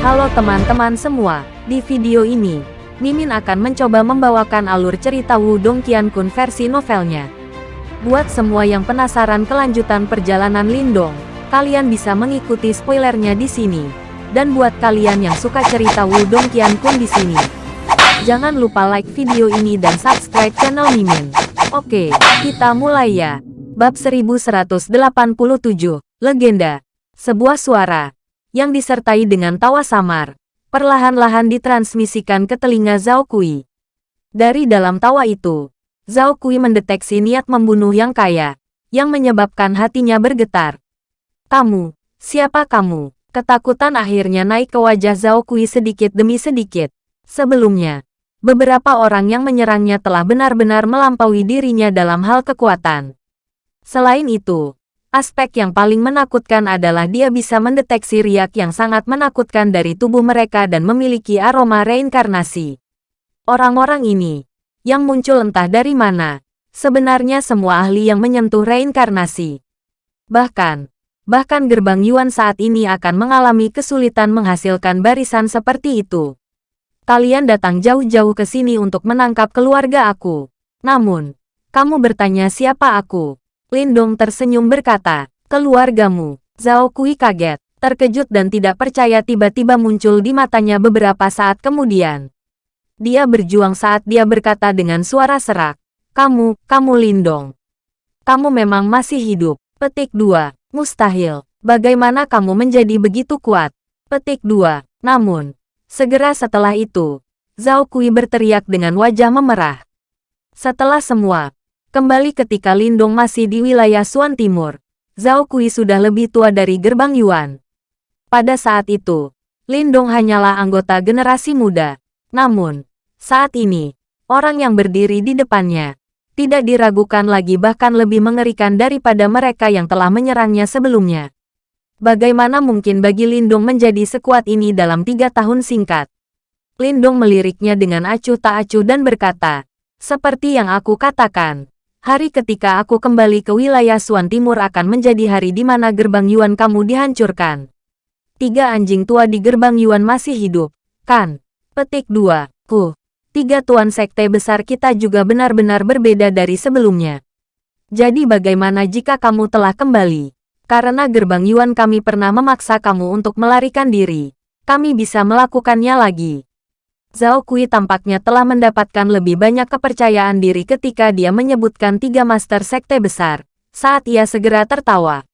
Halo teman-teman semua, di video ini, Mimin akan mencoba membawakan alur cerita Wudong Qiankun versi novelnya. Buat semua yang penasaran kelanjutan perjalanan Lindong, kalian bisa mengikuti spoilernya di sini. Dan buat kalian yang suka cerita Wudong Qiankun di sini, jangan lupa like video ini dan subscribe channel Mimin. Oke, kita mulai ya. Bab 1187, Legenda. Sebuah suara yang disertai dengan tawa samar, perlahan-lahan ditransmisikan ke telinga Zhao Kui. Dari dalam tawa itu, Zhao Kui mendeteksi niat membunuh yang kaya, yang menyebabkan hatinya bergetar. Kamu, siapa kamu? Ketakutan akhirnya naik ke wajah Zhao Kui sedikit demi sedikit. Sebelumnya, beberapa orang yang menyerangnya telah benar-benar melampaui dirinya dalam hal kekuatan. Selain itu, aspek yang paling menakutkan adalah dia bisa mendeteksi riak yang sangat menakutkan dari tubuh mereka dan memiliki aroma reinkarnasi. Orang-orang ini, yang muncul entah dari mana, sebenarnya semua ahli yang menyentuh reinkarnasi. Bahkan, bahkan gerbang Yuan saat ini akan mengalami kesulitan menghasilkan barisan seperti itu. Kalian datang jauh-jauh ke sini untuk menangkap keluarga aku. Namun, kamu bertanya siapa aku? Lindong tersenyum berkata, keluargamu. Zhao Kui kaget, terkejut dan tidak percaya tiba-tiba muncul di matanya beberapa saat kemudian. Dia berjuang saat dia berkata dengan suara serak, kamu, kamu Lindong. Kamu memang masih hidup. Petik 2. Mustahil. Bagaimana kamu menjadi begitu kuat? Petik 2. Namun, segera setelah itu, Zhao Kui berteriak dengan wajah memerah. Setelah semua, Kembali ketika Lindong masih di wilayah Suan Timur, Zhao Kui sudah lebih tua dari gerbang Yuan. Pada saat itu, Lindong hanyalah anggota generasi muda. Namun, saat ini, orang yang berdiri di depannya, tidak diragukan lagi bahkan lebih mengerikan daripada mereka yang telah menyerangnya sebelumnya. Bagaimana mungkin bagi Lindong menjadi sekuat ini dalam tiga tahun singkat? Lindong meliriknya dengan acuh tak acuh dan berkata, seperti yang aku katakan, Hari ketika aku kembali ke wilayah Suan Timur akan menjadi hari di mana gerbang Yuan kamu dihancurkan. Tiga anjing tua di gerbang Yuan masih hidup, kan? Petik 2. Ku. Tiga tuan sekte besar kita juga benar-benar berbeda dari sebelumnya. Jadi bagaimana jika kamu telah kembali? Karena gerbang Yuan kami pernah memaksa kamu untuk melarikan diri. Kami bisa melakukannya lagi. Zhao Kui tampaknya telah mendapatkan lebih banyak kepercayaan diri ketika dia menyebutkan tiga master sekte besar, saat ia segera tertawa.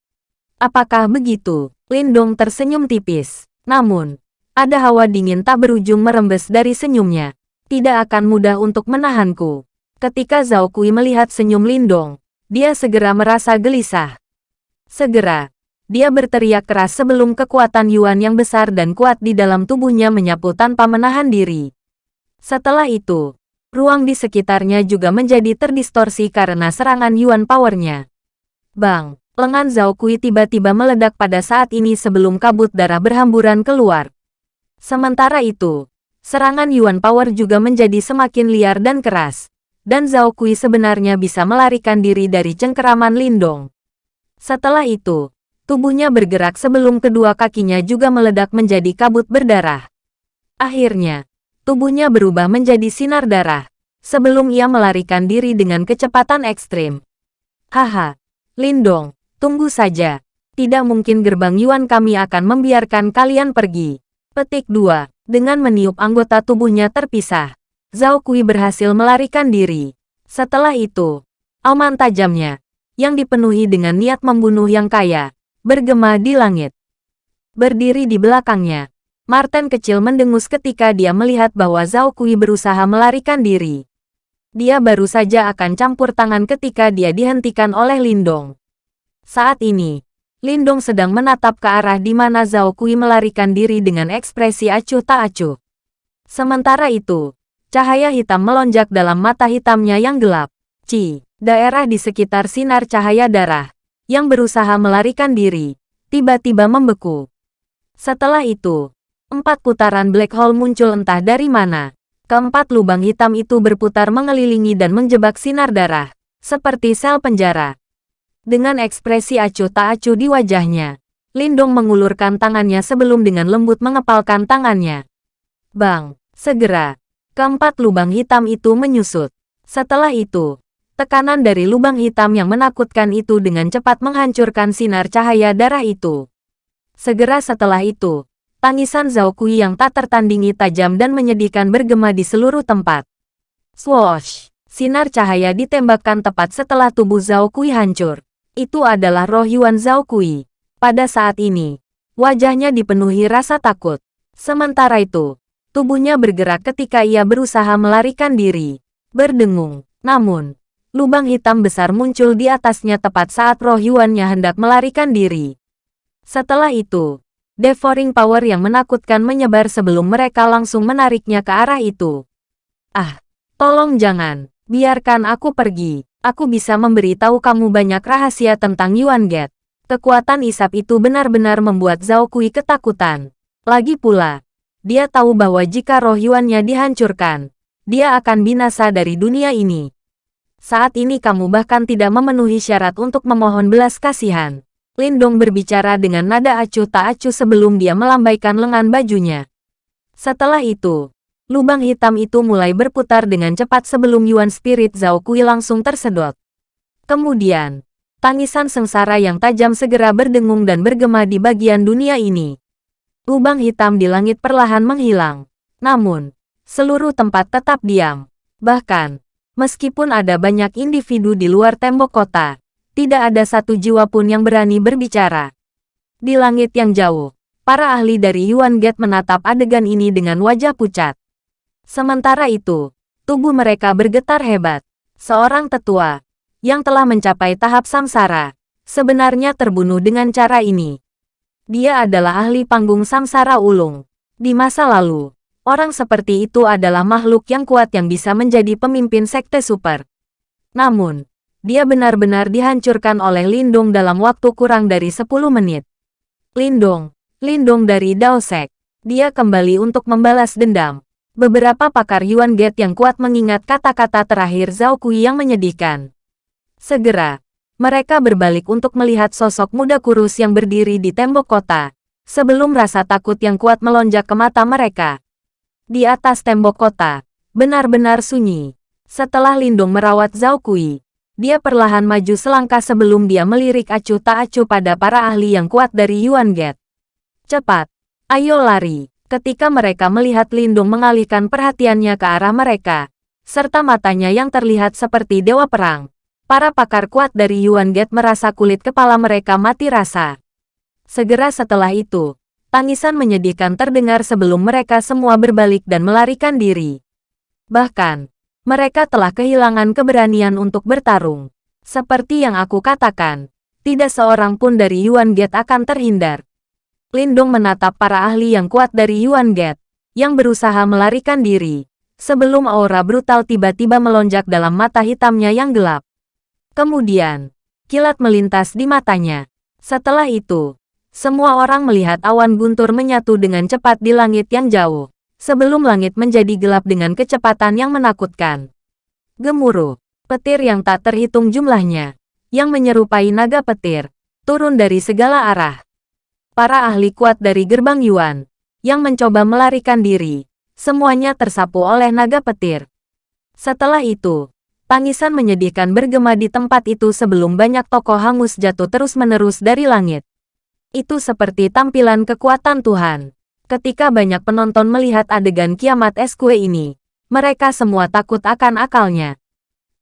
Apakah begitu? Lindong tersenyum tipis. Namun, ada hawa dingin tak berujung merembes dari senyumnya. Tidak akan mudah untuk menahanku. Ketika Zhao Kui melihat senyum Lindong, dia segera merasa gelisah. Segera, dia berteriak keras sebelum kekuatan Yuan yang besar dan kuat di dalam tubuhnya menyapu tanpa menahan diri. Setelah itu, ruang di sekitarnya juga menjadi terdistorsi karena serangan Yuan powernya. Bang, lengan Zhao Kui tiba-tiba meledak pada saat ini sebelum kabut darah berhamburan keluar. Sementara itu, serangan Yuan Power juga menjadi semakin liar dan keras, dan Zhao Kui sebenarnya bisa melarikan diri dari cengkeraman Lindong. Setelah itu, Tubuhnya bergerak sebelum kedua kakinya juga meledak menjadi kabut berdarah. Akhirnya, tubuhnya berubah menjadi sinar darah, sebelum ia melarikan diri dengan kecepatan ekstrim. Haha, Lindong, tunggu saja. Tidak mungkin gerbang Yuan kami akan membiarkan kalian pergi. Petik 2. Dengan meniup anggota tubuhnya terpisah, Zhao Kui berhasil melarikan diri. Setelah itu, auman tajamnya, yang dipenuhi dengan niat membunuh yang kaya, bergema di langit. Berdiri di belakangnya, Martin kecil mendengus ketika dia melihat bahwa Zhao Kui berusaha melarikan diri. Dia baru saja akan campur tangan ketika dia dihentikan oleh Lindong. Saat ini, Lindong sedang menatap ke arah di mana Zhao Kui melarikan diri dengan ekspresi acuh tak acuh. Sementara itu, cahaya hitam melonjak dalam mata hitamnya yang gelap. Ci, daerah di sekitar sinar cahaya darah, yang berusaha melarikan diri, tiba-tiba membeku. Setelah itu, empat putaran black hole muncul entah dari mana. Keempat lubang hitam itu berputar mengelilingi dan menjebak sinar darah, seperti sel penjara. Dengan ekspresi acuh tak acuh di wajahnya, Lindong mengulurkan tangannya sebelum dengan lembut mengepalkan tangannya. Bang, segera, keempat lubang hitam itu menyusut. Setelah itu, tekanan dari lubang hitam yang menakutkan itu dengan cepat menghancurkan sinar cahaya darah itu. Segera setelah itu, tangisan Zhao Kui yang tak tertandingi tajam dan menyedihkan bergema di seluruh tempat. Swoosh! Sinar cahaya ditembakkan tepat setelah tubuh Zhao Kui hancur. Itu adalah roh Yuan Zhao Kui. Pada saat ini, wajahnya dipenuhi rasa takut. Sementara itu, tubuhnya bergerak ketika ia berusaha melarikan diri. Berdengung. Namun, lubang hitam besar muncul di atasnya tepat saat roh Yuannya hendak melarikan diri. Setelah itu, devouring power yang menakutkan menyebar sebelum mereka langsung menariknya ke arah itu. Ah, tolong jangan. Biarkan aku pergi. Aku bisa memberitahu kamu banyak rahasia tentang Yuan Get. Kekuatan isap itu benar-benar membuat Zhao Kui ketakutan. Lagi pula, dia tahu bahwa jika roh Yuannya dihancurkan, dia akan binasa dari dunia ini. Saat ini kamu bahkan tidak memenuhi syarat untuk memohon belas kasihan. Lindong berbicara dengan nada acuh tak acuh sebelum dia melambaikan lengan bajunya. Setelah itu, Lubang hitam itu mulai berputar dengan cepat sebelum Yuan Spirit Zhao Kui langsung tersedot. Kemudian, tangisan sengsara yang tajam segera berdengung dan bergema di bagian dunia ini. Lubang hitam di langit perlahan menghilang. Namun, seluruh tempat tetap diam. Bahkan, meskipun ada banyak individu di luar tembok kota, tidak ada satu jiwa pun yang berani berbicara. Di langit yang jauh, para ahli dari Yuan Gate menatap adegan ini dengan wajah pucat. Sementara itu, tubuh mereka bergetar hebat. Seorang tetua, yang telah mencapai tahap samsara, sebenarnya terbunuh dengan cara ini. Dia adalah ahli panggung samsara ulung. Di masa lalu, orang seperti itu adalah makhluk yang kuat yang bisa menjadi pemimpin sekte super. Namun, dia benar-benar dihancurkan oleh Lindung dalam waktu kurang dari 10 menit. Lindung, Lindung dari Daosek. Dia kembali untuk membalas dendam. Beberapa pakar Yuan Gate yang kuat mengingat kata-kata terakhir Zhao Kui yang menyedihkan. Segera, mereka berbalik untuk melihat sosok muda kurus yang berdiri di tembok kota, sebelum rasa takut yang kuat melonjak ke mata mereka. Di atas tembok kota, benar-benar sunyi. Setelah Lindung merawat Zhao Kui, dia perlahan maju selangkah sebelum dia melirik acuh tak acuh pada para ahli yang kuat dari Yuan Gate. Cepat, ayo lari. Ketika mereka melihat Lindung mengalihkan perhatiannya ke arah mereka, serta matanya yang terlihat seperti dewa perang, para pakar kuat dari Yuan Gate merasa kulit kepala mereka mati rasa. Segera setelah itu, tangisan menyedihkan terdengar sebelum mereka semua berbalik dan melarikan diri. Bahkan, mereka telah kehilangan keberanian untuk bertarung. Seperti yang aku katakan, tidak seorang pun dari Yuan Gate akan terhindar. Lindong menatap para ahli yang kuat dari Yuan Gate, yang berusaha melarikan diri, sebelum aura brutal tiba-tiba melonjak dalam mata hitamnya yang gelap. Kemudian, kilat melintas di matanya. Setelah itu, semua orang melihat awan guntur menyatu dengan cepat di langit yang jauh, sebelum langit menjadi gelap dengan kecepatan yang menakutkan. Gemuruh, petir yang tak terhitung jumlahnya, yang menyerupai naga petir, turun dari segala arah. Para ahli kuat dari gerbang Yuan, yang mencoba melarikan diri, semuanya tersapu oleh naga petir. Setelah itu, tangisan menyedihkan bergema di tempat itu sebelum banyak tokoh hangus jatuh terus-menerus dari langit. Itu seperti tampilan kekuatan Tuhan. Ketika banyak penonton melihat adegan kiamat es kue ini, mereka semua takut akan akalnya.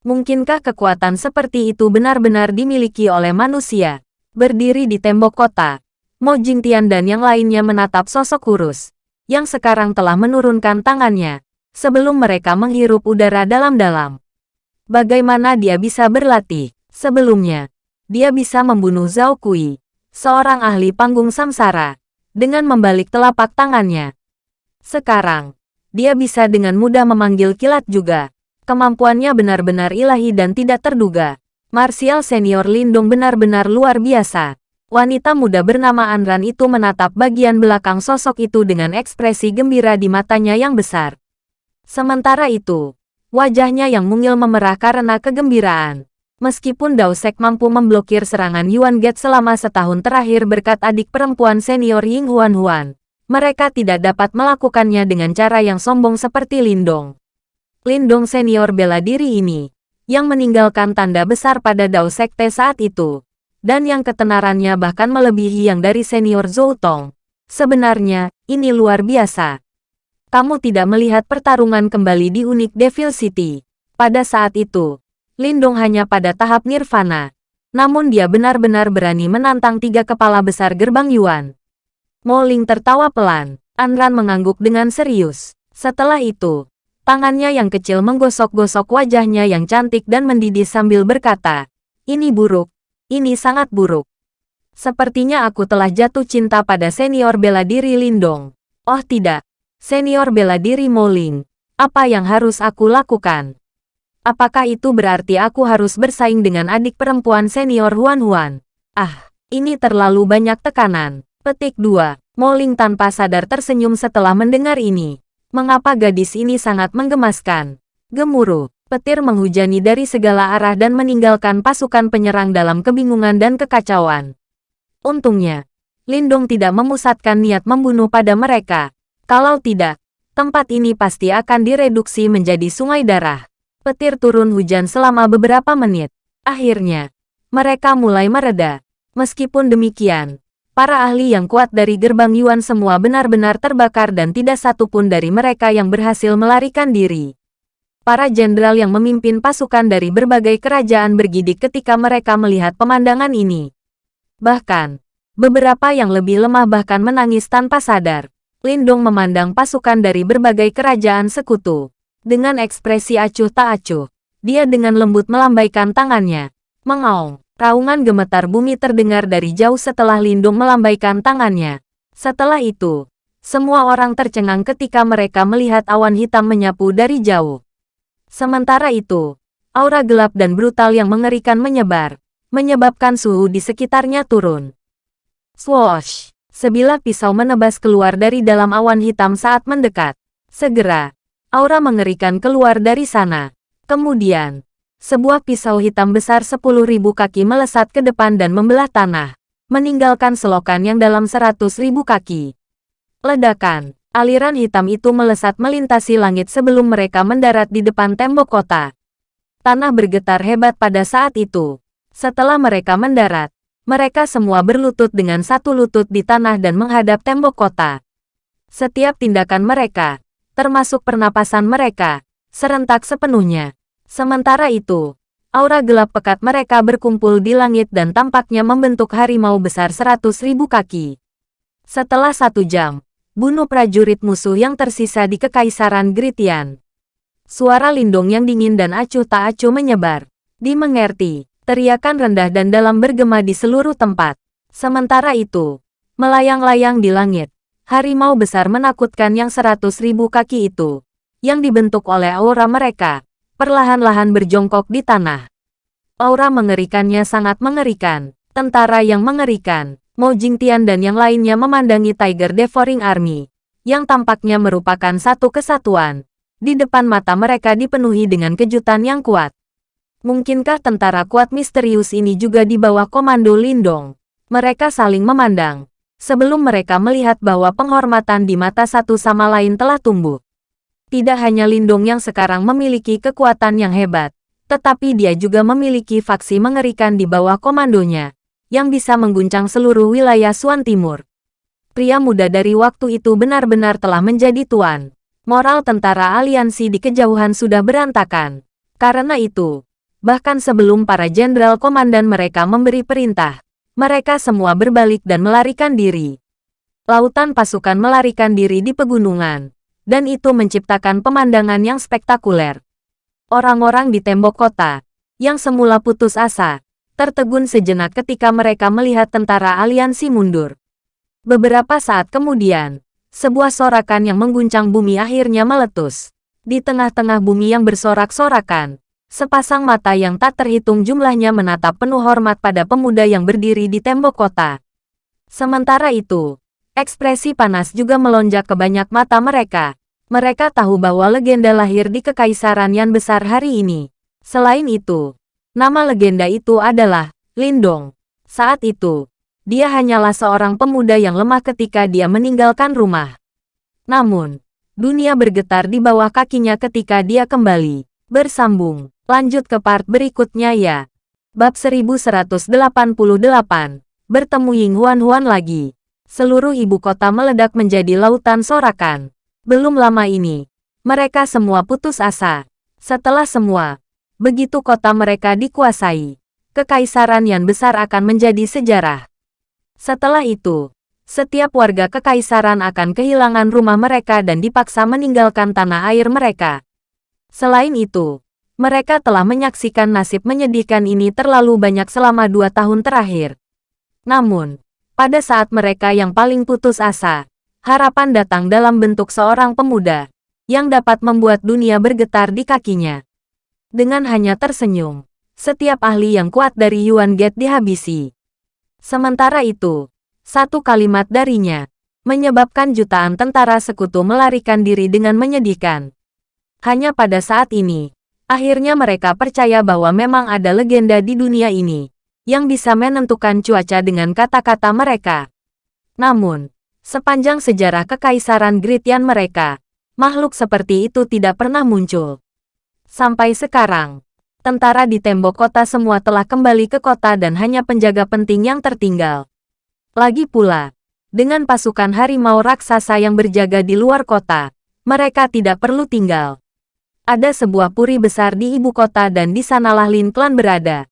Mungkinkah kekuatan seperti itu benar-benar dimiliki oleh manusia? Berdiri di tembok kota, Mo Jingtian dan yang lainnya menatap sosok kurus, yang sekarang telah menurunkan tangannya, sebelum mereka menghirup udara dalam-dalam. Bagaimana dia bisa berlatih? Sebelumnya, dia bisa membunuh Zhao Kui, seorang ahli panggung samsara, dengan membalik telapak tangannya. Sekarang, dia bisa dengan mudah memanggil kilat juga. Kemampuannya benar-benar ilahi dan tidak terduga. Martial senior Lindung benar-benar luar biasa. Wanita muda bernama Anran itu menatap bagian belakang sosok itu dengan ekspresi gembira di matanya yang besar. Sementara itu, wajahnya yang mungil memerah karena kegembiraan. Meskipun Daosek mampu memblokir serangan Yuan Get selama setahun terakhir berkat adik perempuan senior Ying Huan Huan, mereka tidak dapat melakukannya dengan cara yang sombong seperti Lindong. Lindong senior bela diri ini, yang meninggalkan tanda besar pada Dao Sekte saat itu, dan yang ketenarannya bahkan melebihi yang dari senior Zhou Tong. Sebenarnya, ini luar biasa. Kamu tidak melihat pertarungan kembali di Unik Devil City. Pada saat itu, Lindong hanya pada tahap nirvana. Namun dia benar-benar berani menantang tiga kepala besar gerbang Yuan. Moling tertawa pelan. Anran mengangguk dengan serius. Setelah itu, tangannya yang kecil menggosok-gosok wajahnya yang cantik dan mendidih sambil berkata, Ini buruk. Ini sangat buruk. Sepertinya aku telah jatuh cinta pada senior bela diri Lindong. Oh tidak. Senior bela diri Moling. Apa yang harus aku lakukan? Apakah itu berarti aku harus bersaing dengan adik perempuan senior Huan Huan? Ah, ini terlalu banyak tekanan. Petik 2. Moling tanpa sadar tersenyum setelah mendengar ini. Mengapa gadis ini sangat menggemaskan? Gemuruh. Petir menghujani dari segala arah dan meninggalkan pasukan penyerang dalam kebingungan dan kekacauan. Untungnya, Lindung tidak memusatkan niat membunuh pada mereka. Kalau tidak, tempat ini pasti akan direduksi menjadi sungai darah petir turun hujan selama beberapa menit. Akhirnya, mereka mulai mereda. Meskipun demikian, para ahli yang kuat dari gerbang Yuan semua benar-benar terbakar dan tidak satu pun dari mereka yang berhasil melarikan diri. Para jenderal yang memimpin pasukan dari berbagai kerajaan bergidik ketika mereka melihat pemandangan ini. Bahkan, beberapa yang lebih lemah bahkan menangis tanpa sadar. Lindong memandang pasukan dari berbagai kerajaan sekutu. Dengan ekspresi acuh tak acuh, dia dengan lembut melambaikan tangannya. Mengaung, raungan gemetar bumi terdengar dari jauh setelah Lindung melambaikan tangannya. Setelah itu, semua orang tercengang ketika mereka melihat awan hitam menyapu dari jauh. Sementara itu, aura gelap dan brutal yang mengerikan menyebar, menyebabkan suhu di sekitarnya turun. Swoosh! Sebilah pisau menebas keluar dari dalam awan hitam saat mendekat. Segera, Aura mengerikan keluar dari sana. Kemudian, sebuah pisau hitam besar sepuluh ribu kaki melesat ke depan dan membelah tanah, meninggalkan selokan yang dalam seratus ribu kaki. Ledakan, aliran hitam itu melesat melintasi langit sebelum mereka mendarat di depan tembok kota. Tanah bergetar hebat pada saat itu. Setelah mereka mendarat, mereka semua berlutut dengan satu lutut di tanah dan menghadap tembok kota. Setiap tindakan mereka, termasuk pernapasan mereka, serentak sepenuhnya. Sementara itu, aura gelap pekat mereka berkumpul di langit dan tampaknya membentuk harimau besar seratus ribu kaki. Setelah satu jam, bunuh prajurit musuh yang tersisa di Kekaisaran Gritian. Suara lindung yang dingin dan acuh tak acuh menyebar. Dimengerti, teriakan rendah dan dalam bergema di seluruh tempat. Sementara itu, melayang-layang di langit, harimau besar menakutkan yang seratus ribu kaki itu, yang dibentuk oleh aura mereka, perlahan-lahan berjongkok di tanah. Aura mengerikannya sangat mengerikan. Tentara yang mengerikan, Mo Jingtian dan yang lainnya memandangi Tiger Devouring Army, yang tampaknya merupakan satu kesatuan. Di depan mata mereka dipenuhi dengan kejutan yang kuat. Mungkinkah tentara kuat misterius ini juga di bawah komando Lindong? Mereka saling memandang, sebelum mereka melihat bahwa penghormatan di mata satu sama lain telah tumbuh. Tidak hanya Lindung yang sekarang memiliki kekuatan yang hebat, tetapi dia juga memiliki faksi mengerikan di bawah komandonya, yang bisa mengguncang seluruh wilayah Suan Timur. Pria muda dari waktu itu benar-benar telah menjadi tuan. Moral tentara aliansi di kejauhan sudah berantakan. Karena itu, bahkan sebelum para jenderal komandan mereka memberi perintah, mereka semua berbalik dan melarikan diri. Lautan pasukan melarikan diri di pegunungan, dan itu menciptakan pemandangan yang spektakuler. Orang-orang di tembok kota, yang semula putus asa, tertegun sejenak ketika mereka melihat tentara aliansi mundur. Beberapa saat kemudian, sebuah sorakan yang mengguncang bumi akhirnya meletus. Di tengah-tengah bumi yang bersorak-sorakan, Sepasang mata yang tak terhitung jumlahnya menatap penuh hormat pada pemuda yang berdiri di tembok kota. Sementara itu, ekspresi panas juga melonjak ke banyak mata mereka. Mereka tahu bahwa legenda lahir di Kekaisaran yang besar hari ini. Selain itu, Nama legenda itu adalah Lindong. Saat itu, dia hanyalah seorang pemuda yang lemah ketika dia meninggalkan rumah. Namun, dunia bergetar di bawah kakinya ketika dia kembali. Bersambung, lanjut ke part berikutnya ya. Bab 1188, bertemu Ying Huan Huan lagi. Seluruh ibu kota meledak menjadi lautan sorakan. Belum lama ini, mereka semua putus asa. Setelah semua, begitu kota mereka dikuasai, kekaisaran yang besar akan menjadi sejarah. Setelah itu, setiap warga kekaisaran akan kehilangan rumah mereka dan dipaksa meninggalkan tanah air mereka. Selain itu, mereka telah menyaksikan nasib menyedihkan ini terlalu banyak selama dua tahun terakhir. Namun, pada saat mereka yang paling putus asa, harapan datang dalam bentuk seorang pemuda yang dapat membuat dunia bergetar di kakinya. Dengan hanya tersenyum, setiap ahli yang kuat dari Yuan Gate dihabisi. Sementara itu, satu kalimat darinya menyebabkan jutaan tentara sekutu melarikan diri dengan menyedihkan. Hanya pada saat ini, akhirnya mereka percaya bahwa memang ada legenda di dunia ini yang bisa menentukan cuaca dengan kata-kata mereka. Namun, sepanjang sejarah kekaisaran Gritian mereka, makhluk seperti itu tidak pernah muncul. Sampai sekarang, tentara di tembok kota semua telah kembali ke kota dan hanya penjaga penting yang tertinggal. Lagi pula, dengan pasukan harimau raksasa yang berjaga di luar kota, mereka tidak perlu tinggal. Ada sebuah puri besar di ibu kota dan di sanalah Lin Klan berada.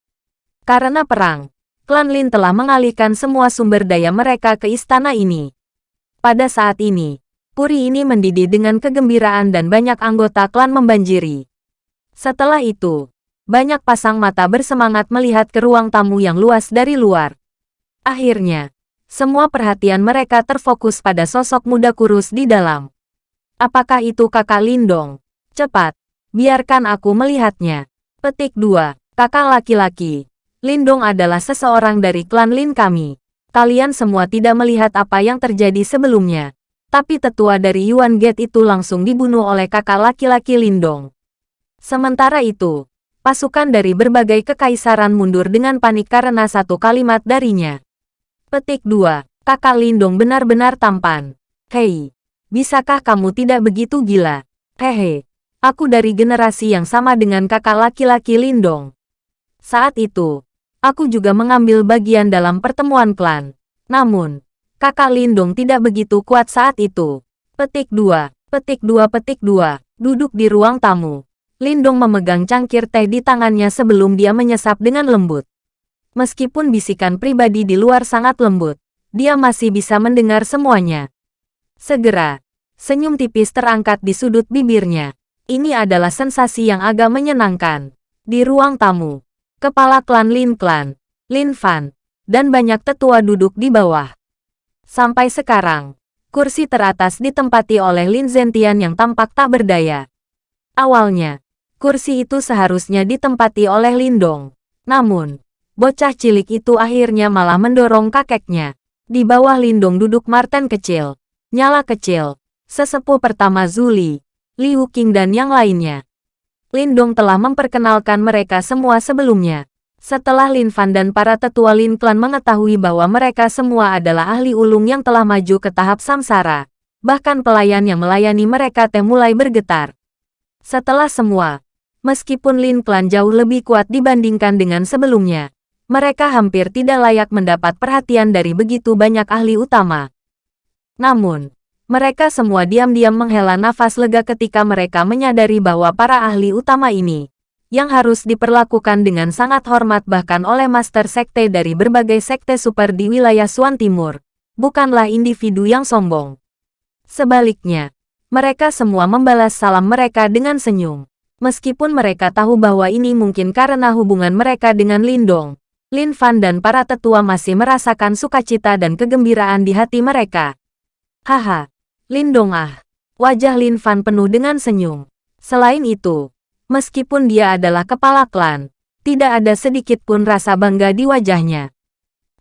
Karena perang, klan Lin telah mengalihkan semua sumber daya mereka ke istana ini. Pada saat ini, puri ini mendidih dengan kegembiraan dan banyak anggota klan membanjiri. Setelah itu, banyak pasang mata bersemangat melihat ke ruang tamu yang luas dari luar. Akhirnya, semua perhatian mereka terfokus pada sosok muda kurus di dalam. Apakah itu kakak Lindong? Cepat, biarkan aku melihatnya. Petik 2. Kakak laki-laki. Lindong adalah seseorang dari klan Lin kami. Kalian semua tidak melihat apa yang terjadi sebelumnya. Tapi tetua dari Yuan Gate itu langsung dibunuh oleh kakak laki-laki Lindong. Sementara itu, pasukan dari berbagai kekaisaran mundur dengan panik karena satu kalimat darinya. Petik 2. Kakak Lindong benar-benar tampan. Hei, bisakah kamu tidak begitu gila? Hehe, aku dari generasi yang sama dengan kakak laki-laki Lindong. Saat itu, aku juga mengambil bagian dalam pertemuan klan. Namun, kakak Lindong tidak begitu kuat saat itu. Petik 2. Petik 2 Petik 2. Duduk di ruang tamu. Lindong memegang cangkir teh di tangannya sebelum dia menyesap dengan lembut. Meskipun bisikan pribadi di luar sangat lembut, dia masih bisa mendengar semuanya. Segera, senyum tipis terangkat di sudut bibirnya. Ini adalah sensasi yang agak menyenangkan. Di ruang tamu, kepala klan Lin Klan, Lin Fan, dan banyak tetua duduk di bawah. Sampai sekarang, kursi teratas ditempati oleh Lin Zentian yang tampak tak berdaya. Awalnya, Kursi itu seharusnya ditempati oleh Lindong. Namun, bocah cilik itu akhirnya malah mendorong kakeknya. Di bawah Lindong duduk Martin kecil, Nyala kecil, sesepuh pertama Zuli, Liu Qing dan yang lainnya. Lindong telah memperkenalkan mereka semua sebelumnya. Setelah Lin Fan dan para tetua Lin Clan mengetahui bahwa mereka semua adalah ahli ulung yang telah maju ke tahap samsara, bahkan pelayan yang melayani mereka teh mulai bergetar. Setelah semua, Meskipun Lin Clan jauh lebih kuat dibandingkan dengan sebelumnya, mereka hampir tidak layak mendapat perhatian dari begitu banyak ahli utama. Namun, mereka semua diam-diam menghela nafas lega ketika mereka menyadari bahwa para ahli utama ini, yang harus diperlakukan dengan sangat hormat bahkan oleh master sekte dari berbagai sekte super di wilayah Suan Timur, bukanlah individu yang sombong. Sebaliknya, mereka semua membalas salam mereka dengan senyum. Meskipun mereka tahu bahwa ini mungkin karena hubungan mereka dengan Lindong, Lin Fan dan para tetua masih merasakan sukacita dan kegembiraan di hati mereka. Haha, Lindong ah. Wajah Lin Fan penuh dengan senyum. Selain itu, meskipun dia adalah kepala klan, tidak ada sedikit pun rasa bangga di wajahnya.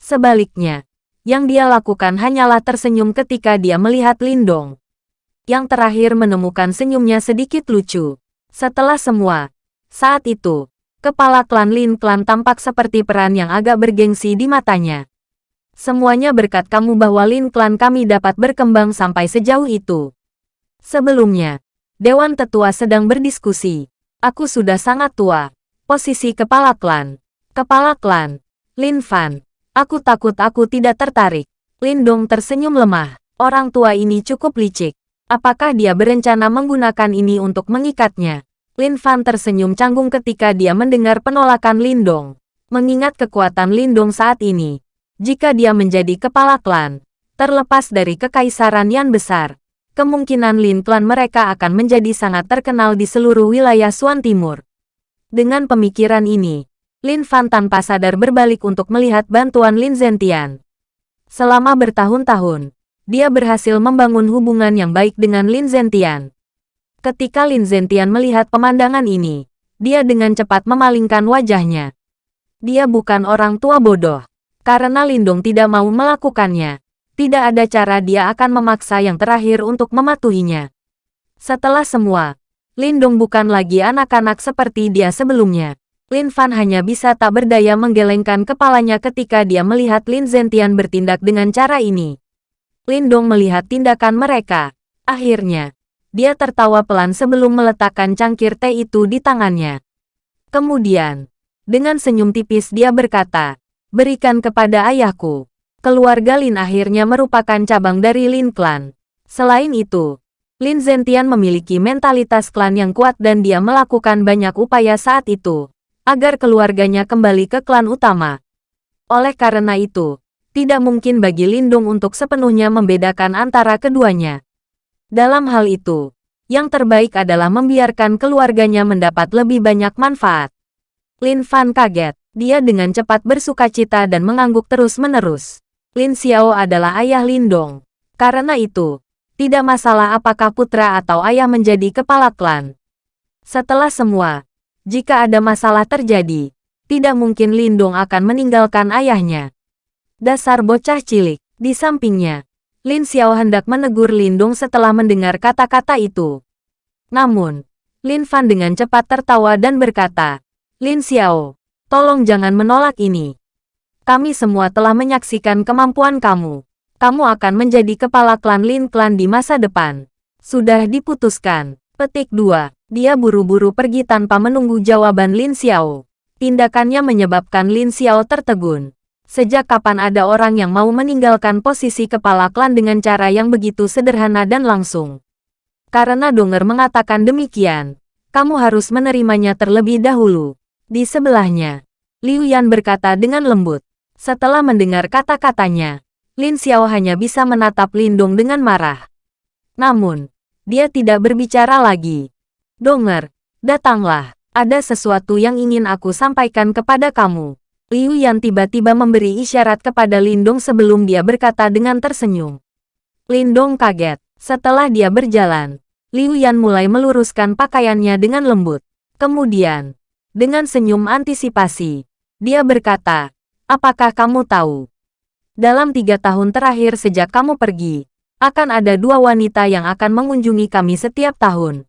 Sebaliknya, yang dia lakukan hanyalah tersenyum ketika dia melihat Lindong. Yang terakhir menemukan senyumnya sedikit lucu. Setelah semua, saat itu, Kepala klan Lin Klan tampak seperti peran yang agak bergengsi di matanya. Semuanya berkat kamu bahwa Lin Klan kami dapat berkembang sampai sejauh itu. Sebelumnya, Dewan Tetua sedang berdiskusi. Aku sudah sangat tua. Posisi kepala klan. Kepala klan. Lin Fan. Aku takut aku tidak tertarik. Lin Dong tersenyum lemah. Orang tua ini cukup licik. Apakah dia berencana menggunakan ini untuk mengikatnya? Lin Fan tersenyum canggung ketika dia mendengar penolakan Lindong. Mengingat kekuatan Lindong saat ini, jika dia menjadi kepala klan, terlepas dari kekaisaran yang besar, kemungkinan Lin klan mereka akan menjadi sangat terkenal di seluruh wilayah Suan Timur. Dengan pemikiran ini, Lin Fan tanpa sadar berbalik untuk melihat bantuan Lin Zentian. Selama bertahun-tahun, dia berhasil membangun hubungan yang baik dengan Lin Zentian. Ketika Lin Zentian melihat pemandangan ini, dia dengan cepat memalingkan wajahnya. Dia bukan orang tua bodoh. Karena Lindong tidak mau melakukannya, tidak ada cara dia akan memaksa yang terakhir untuk mematuhinya. Setelah semua, Lindong bukan lagi anak-anak seperti dia sebelumnya. Lin Fan hanya bisa tak berdaya menggelengkan kepalanya ketika dia melihat Lin Zentian bertindak dengan cara ini. Lindong melihat tindakan mereka. Akhirnya, dia tertawa pelan sebelum meletakkan cangkir teh itu di tangannya. Kemudian, dengan senyum tipis dia berkata, berikan kepada ayahku. Keluarga Lin akhirnya merupakan cabang dari Lin Clan. Selain itu, Lin Zentian memiliki mentalitas klan yang kuat dan dia melakukan banyak upaya saat itu, agar keluarganya kembali ke klan utama. Oleh karena itu, tidak mungkin bagi Lindung untuk sepenuhnya membedakan antara keduanya. Dalam hal itu, yang terbaik adalah membiarkan keluarganya mendapat lebih banyak manfaat. Lin Fan kaget. Dia dengan cepat bersuka cita dan mengangguk terus-menerus. Lin Xiao adalah ayah Lin Dong. Karena itu, tidak masalah apakah putra atau ayah menjadi kepala klan. Setelah semua, jika ada masalah terjadi, tidak mungkin Lin Dong akan meninggalkan ayahnya. Dasar bocah cilik. Di sampingnya, Lin Xiao hendak menegur Lindung setelah mendengar kata-kata itu. Namun, Lin Fan dengan cepat tertawa dan berkata, Lin Xiao, tolong jangan menolak ini. Kami semua telah menyaksikan kemampuan kamu. Kamu akan menjadi kepala klan Lin Klan di masa depan. Sudah diputuskan. Petik 2. Dia buru-buru pergi tanpa menunggu jawaban Lin Xiao. Tindakannya menyebabkan Lin Xiao tertegun. Sejak kapan ada orang yang mau meninggalkan posisi kepala klan dengan cara yang begitu sederhana dan langsung? Karena Donger mengatakan demikian, kamu harus menerimanya terlebih dahulu. Di sebelahnya, Liu Yan berkata dengan lembut. Setelah mendengar kata-katanya, Lin Xiao hanya bisa menatap Lindong dengan marah. Namun, dia tidak berbicara lagi. Donger, datanglah. Ada sesuatu yang ingin aku sampaikan kepada kamu. Liu Yan tiba-tiba memberi isyarat kepada Lindong sebelum dia berkata dengan tersenyum. Lindong kaget. Setelah dia berjalan, Liu Yan mulai meluruskan pakaiannya dengan lembut. Kemudian, dengan senyum antisipasi, dia berkata, Apakah kamu tahu? Dalam tiga tahun terakhir sejak kamu pergi, akan ada dua wanita yang akan mengunjungi kami setiap tahun.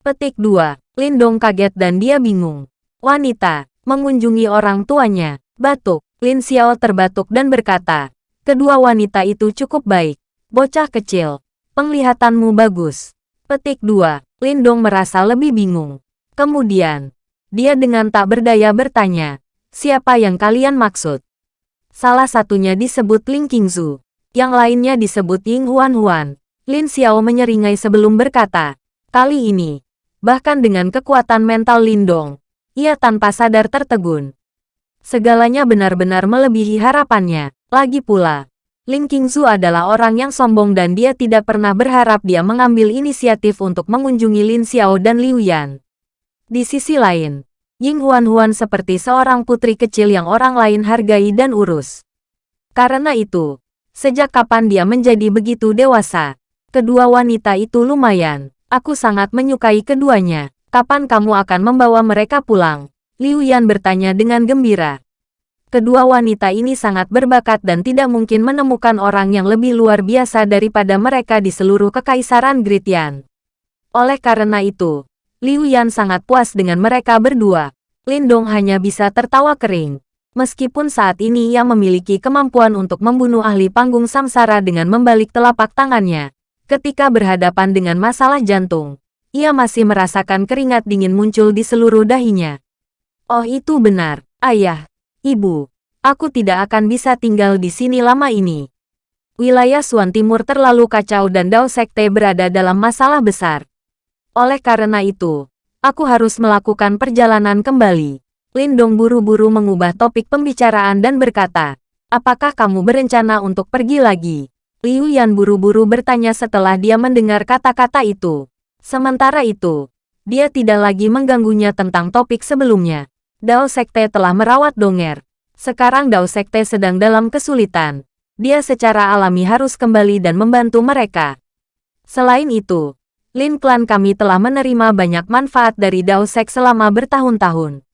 Petik 2. Lindong kaget dan dia bingung. Wanita, mengunjungi orang tuanya. Batuk, Lin Xiao terbatuk dan berkata, kedua wanita itu cukup baik. Bocah kecil, penglihatanmu bagus. Petik 2, Lindong merasa lebih bingung. Kemudian, dia dengan tak berdaya bertanya, siapa yang kalian maksud? Salah satunya disebut Ling Qingzu, yang lainnya disebut Ying Huan Huan. Lin Xiao menyeringai sebelum berkata, kali ini, bahkan dengan kekuatan mental Lindong, ia tanpa sadar tertegun. Segalanya benar-benar melebihi harapannya. Lagi pula, Ling Qingzu adalah orang yang sombong dan dia tidak pernah berharap dia mengambil inisiatif untuk mengunjungi Lin Xiao dan Liu Yan. Di sisi lain, Ying Huan Huan seperti seorang putri kecil yang orang lain hargai dan urus. Karena itu, sejak kapan dia menjadi begitu dewasa, kedua wanita itu lumayan. Aku sangat menyukai keduanya. Kapan kamu akan membawa mereka pulang? Liu Yan bertanya dengan gembira. Kedua wanita ini sangat berbakat dan tidak mungkin menemukan orang yang lebih luar biasa daripada mereka di seluruh kekaisaran Gritian. Oleh karena itu, Liu Yan sangat puas dengan mereka berdua. Lindong hanya bisa tertawa kering. Meskipun saat ini ia memiliki kemampuan untuk membunuh ahli panggung samsara dengan membalik telapak tangannya, ketika berhadapan dengan masalah jantung, ia masih merasakan keringat dingin muncul di seluruh dahinya. Oh itu benar, ayah, ibu, aku tidak akan bisa tinggal di sini lama ini. Wilayah Suan Timur terlalu kacau dan Dao Sekte berada dalam masalah besar. Oleh karena itu, Aku harus melakukan perjalanan kembali. Lindong buru-buru mengubah topik pembicaraan dan berkata, Apakah kamu berencana untuk pergi lagi? Liu Yan buru-buru bertanya setelah dia mendengar kata-kata itu. Sementara itu, dia tidak lagi mengganggunya tentang topik sebelumnya. Dao Sekte telah merawat Donger. Sekarang Dao Sekte sedang dalam kesulitan. Dia secara alami harus kembali dan membantu mereka. Selain itu, Lin Klan kami telah menerima banyak manfaat dari Dao Sek selama bertahun-tahun.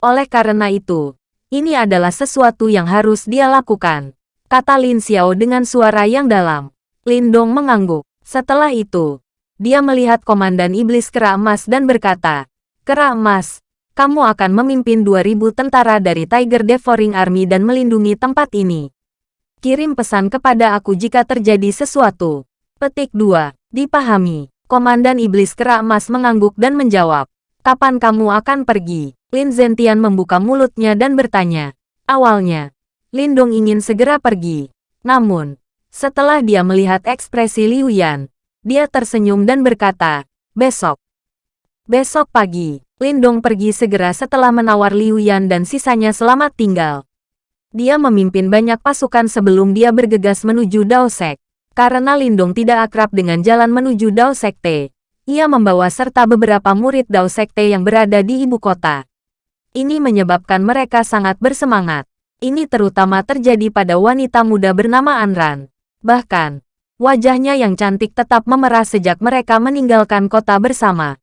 Oleh karena itu, ini adalah sesuatu yang harus dia lakukan. Kata Lin Xiao dengan suara yang dalam. Lin Dong mengangguk. Setelah itu, dia melihat Komandan Iblis Kera Emas dan berkata, Kera Emas, kamu akan memimpin 2000 tentara dari Tiger Devouring Army dan melindungi tempat ini. Kirim pesan kepada aku jika terjadi sesuatu. Petik 2. Dipahami. Komandan Iblis Kera Emas mengangguk dan menjawab, Kapan kamu akan pergi? Lin Zentian membuka mulutnya dan bertanya. Awalnya, Lin Dong ingin segera pergi. Namun, setelah dia melihat ekspresi Liu Yan, dia tersenyum dan berkata, Besok. Besok pagi, Lin Dong pergi segera setelah menawar Liu Yan dan sisanya selamat tinggal. Dia memimpin banyak pasukan sebelum dia bergegas menuju Dao Sek. Karena Lindong tidak akrab dengan jalan menuju Dao Sekte, ia membawa serta beberapa murid Dao Sekte yang berada di ibu kota. Ini menyebabkan mereka sangat bersemangat. Ini terutama terjadi pada wanita muda bernama Anran. Bahkan, wajahnya yang cantik tetap memerah sejak mereka meninggalkan kota bersama.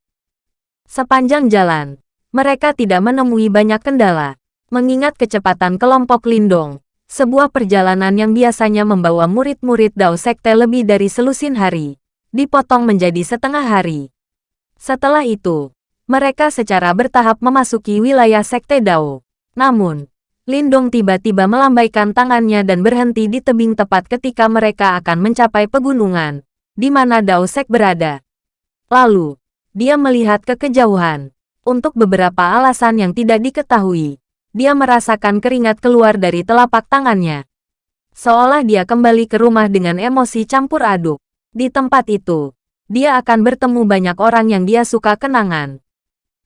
Sepanjang jalan, mereka tidak menemui banyak kendala. Mengingat kecepatan kelompok Lindong, sebuah perjalanan yang biasanya membawa murid-murid Dao Sekte lebih dari selusin hari, dipotong menjadi setengah hari. Setelah itu, mereka secara bertahap memasuki wilayah Sekte Dao. Namun, Lindong tiba-tiba melambaikan tangannya dan berhenti di tebing tepat ketika mereka akan mencapai pegunungan, di mana Dao Sek berada. Lalu, dia melihat ke kejauhan. Untuk beberapa alasan yang tidak diketahui, dia merasakan keringat keluar dari telapak tangannya. Seolah dia kembali ke rumah dengan emosi campur aduk. Di tempat itu, dia akan bertemu banyak orang yang dia suka kenangan.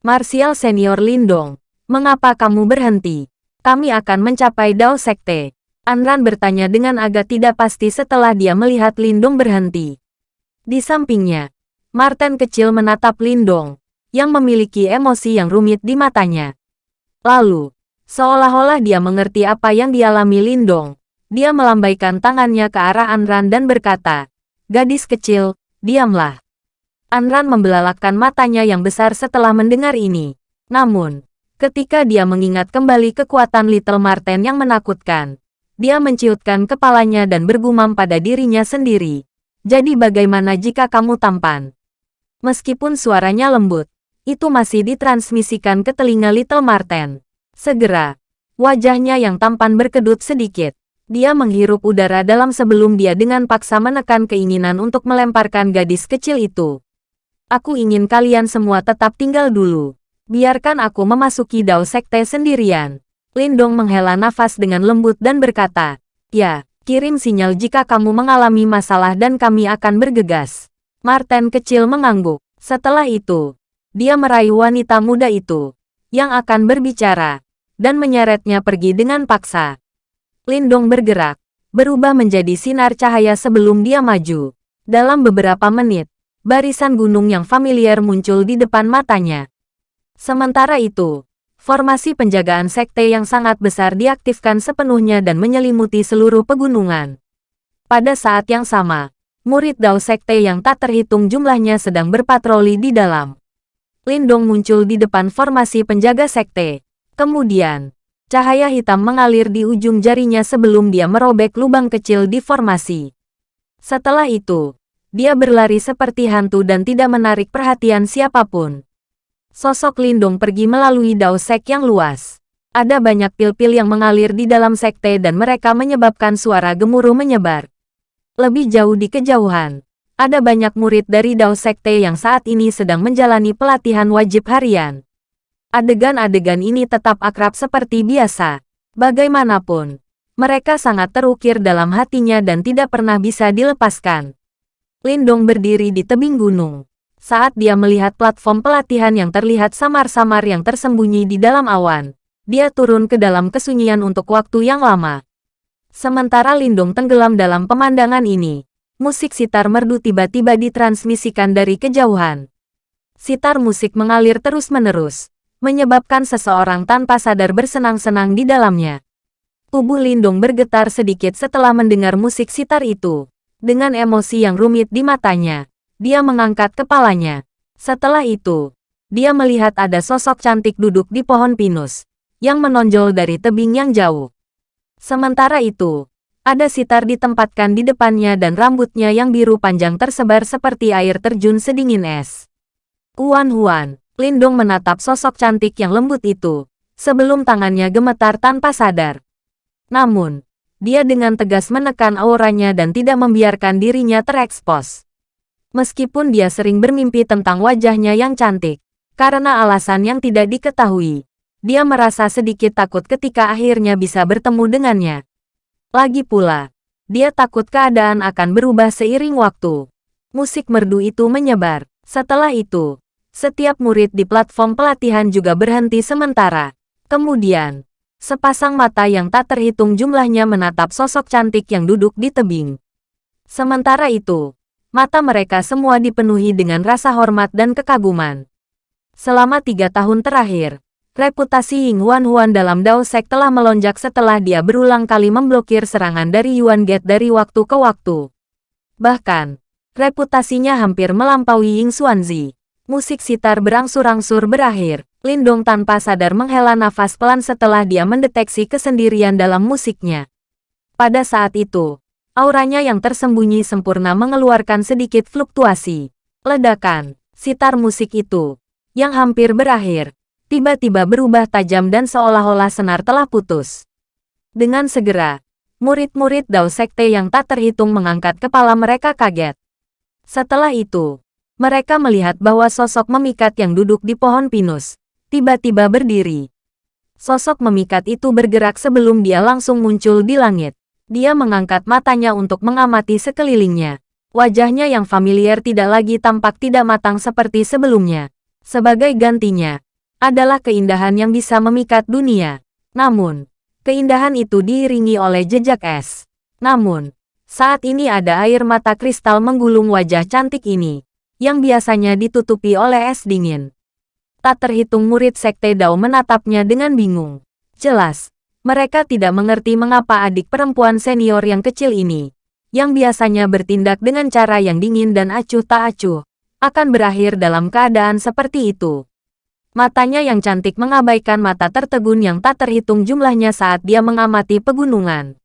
Martial Senior Lindong, mengapa kamu berhenti? Kami akan mencapai Dao Sekte. Anran bertanya dengan agak tidak pasti setelah dia melihat Lindong berhenti. Di sampingnya, Martin kecil menatap Lindong, yang memiliki emosi yang rumit di matanya. Lalu, Seolah-olah dia mengerti apa yang dialami Lindong. Dia melambaikan tangannya ke arah Anran dan berkata, Gadis kecil, diamlah. Anran membelalakkan matanya yang besar setelah mendengar ini. Namun, ketika dia mengingat kembali kekuatan Little Marten yang menakutkan, dia menciutkan kepalanya dan bergumam pada dirinya sendiri. Jadi bagaimana jika kamu tampan? Meskipun suaranya lembut, itu masih ditransmisikan ke telinga Little Marten. Segera, wajahnya yang tampan berkedut sedikit. Dia menghirup udara dalam sebelum dia dengan paksa menekan keinginan untuk melemparkan gadis kecil itu. Aku ingin kalian semua tetap tinggal dulu. Biarkan aku memasuki Dao Sekte sendirian. Lindong menghela nafas dengan lembut dan berkata, Ya, kirim sinyal jika kamu mengalami masalah dan kami akan bergegas. Martin kecil mengangguk. Setelah itu, dia meraih wanita muda itu, yang akan berbicara dan menyeretnya pergi dengan paksa. Lindong bergerak, berubah menjadi sinar cahaya sebelum dia maju. Dalam beberapa menit, barisan gunung yang familiar muncul di depan matanya. Sementara itu, formasi penjagaan sekte yang sangat besar diaktifkan sepenuhnya dan menyelimuti seluruh pegunungan. Pada saat yang sama, murid Dao Sekte yang tak terhitung jumlahnya sedang berpatroli di dalam. Lindong muncul di depan formasi penjaga sekte, Kemudian, cahaya hitam mengalir di ujung jarinya sebelum dia merobek lubang kecil di formasi. Setelah itu, dia berlari seperti hantu dan tidak menarik perhatian siapa pun. Sosok Lindong pergi melalui Dao Sek yang luas. Ada banyak pil-pil yang mengalir di dalam sekte dan mereka menyebabkan suara gemuruh menyebar. Lebih jauh di kejauhan, ada banyak murid dari Dao Sekte yang saat ini sedang menjalani pelatihan wajib harian. Adegan-adegan ini tetap akrab seperti biasa. Bagaimanapun, mereka sangat terukir dalam hatinya dan tidak pernah bisa dilepaskan. Lindong berdiri di tebing gunung. Saat dia melihat platform pelatihan yang terlihat samar-samar yang tersembunyi di dalam awan, dia turun ke dalam kesunyian untuk waktu yang lama. Sementara Lindung tenggelam dalam pemandangan ini, musik sitar merdu tiba-tiba ditransmisikan dari kejauhan. Sitar musik mengalir terus-menerus, menyebabkan seseorang tanpa sadar bersenang-senang di dalamnya. Tubuh Lindung bergetar sedikit setelah mendengar musik sitar itu. Dengan emosi yang rumit di matanya, dia mengangkat kepalanya. Setelah itu, dia melihat ada sosok cantik duduk di pohon pinus, yang menonjol dari tebing yang jauh. Sementara itu, ada sitar ditempatkan di depannya dan rambutnya yang biru panjang tersebar seperti air terjun sedingin es. Huan Huan, Lindong menatap sosok cantik yang lembut itu, sebelum tangannya gemetar tanpa sadar. Namun, dia dengan tegas menekan auranya dan tidak membiarkan dirinya terekspos. Meskipun dia sering bermimpi tentang wajahnya yang cantik, karena alasan yang tidak diketahui, dia merasa sedikit takut ketika akhirnya bisa bertemu dengannya. Lagi pula, dia takut keadaan akan berubah seiring waktu. Musik merdu itu menyebar. Setelah itu, setiap murid di platform pelatihan juga berhenti sementara. Kemudian, sepasang mata yang tak terhitung jumlahnya menatap sosok cantik yang duduk di tebing. Sementara itu, mata mereka semua dipenuhi dengan rasa hormat dan kekaguman. Selama tiga tahun terakhir, Reputasi Ying Huan Huan dalam Dao Sek telah melonjak setelah dia berulang kali memblokir serangan dari Yuan Gate dari waktu ke waktu. Bahkan, reputasinya hampir melampaui Ying Xuanzi. Musik sitar berangsur-angsur berakhir. Lindong tanpa sadar menghela nafas pelan setelah dia mendeteksi kesendirian dalam musiknya. Pada saat itu, auranya yang tersembunyi sempurna mengeluarkan sedikit fluktuasi. Ledakan, sitar musik itu, yang hampir berakhir, tiba-tiba berubah tajam dan seolah-olah senar telah putus. Dengan segera, murid-murid Dao Sekte yang tak terhitung mengangkat kepala mereka kaget. Setelah itu, mereka melihat bahwa sosok memikat yang duduk di pohon pinus, tiba-tiba berdiri. Sosok memikat itu bergerak sebelum dia langsung muncul di langit. Dia mengangkat matanya untuk mengamati sekelilingnya. Wajahnya yang familiar tidak lagi tampak tidak matang seperti sebelumnya. Sebagai gantinya, adalah keindahan yang bisa memikat dunia. Namun, keindahan itu diiringi oleh jejak es. Namun, saat ini ada air mata kristal menggulung wajah cantik ini, yang biasanya ditutupi oleh es dingin. Tak terhitung murid Sekte Dao menatapnya dengan bingung. Jelas, mereka tidak mengerti mengapa adik perempuan senior yang kecil ini, yang biasanya bertindak dengan cara yang dingin dan acuh tak acuh, akan berakhir dalam keadaan seperti itu. Matanya yang cantik mengabaikan mata tertegun yang tak terhitung jumlahnya saat dia mengamati pegunungan.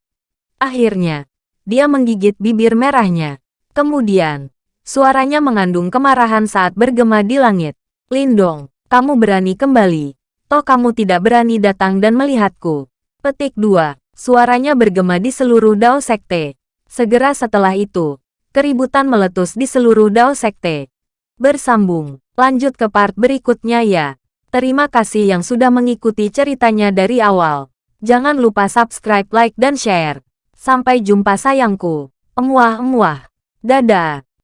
Akhirnya, dia menggigit bibir merahnya. Kemudian, suaranya mengandung kemarahan saat bergema di langit. Lindong, kamu berani kembali. Toh kamu tidak berani datang dan melihatku. Petik 2. Suaranya bergema di seluruh Dao Sekte. Segera setelah itu, keributan meletus di seluruh Dao Sekte. Bersambung. Lanjut ke part berikutnya ya. Terima kasih yang sudah mengikuti ceritanya dari awal. Jangan lupa subscribe, like, dan share. Sampai jumpa sayangku. Emuah-emuah. Dadah.